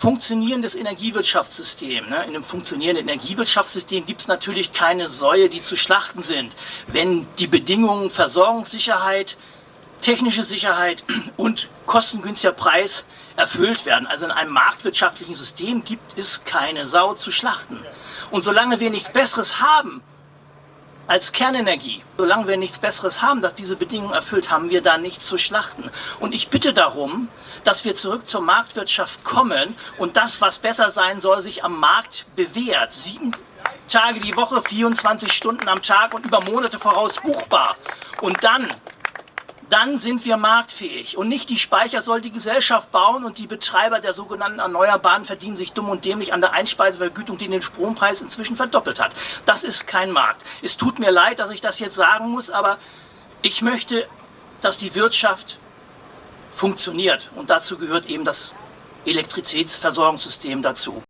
funktionierendes Energiewirtschaftssystem. Ne? In einem funktionierenden Energiewirtschaftssystem gibt es natürlich keine Säue, die zu schlachten sind. Wenn die Bedingungen Versorgungssicherheit, technische Sicherheit und kostengünstiger Preis erfüllt werden. Also in einem marktwirtschaftlichen System gibt es keine Sau zu schlachten. Und solange wir nichts Besseres haben als Kernenergie, solange wir nichts Besseres haben, das diese Bedingungen erfüllt, haben wir da nichts zu schlachten. Und ich bitte darum, dass wir zurück zur Marktwirtschaft kommen und das, was besser sein soll, sich am Markt bewährt. Sieben Tage die Woche, 24 Stunden am Tag und über Monate voraus buchbar. Und dann dann sind wir marktfähig. Und nicht die Speicher soll die Gesellschaft bauen und die Betreiber der sogenannten Erneuerbaren verdienen sich dumm und dämlich an der Einspeisevergütung, die den Strompreis inzwischen verdoppelt hat. Das ist kein Markt. Es tut mir leid, dass ich das jetzt sagen muss, aber ich möchte, dass die Wirtschaft funktioniert. Und dazu gehört eben das Elektrizitätsversorgungssystem dazu.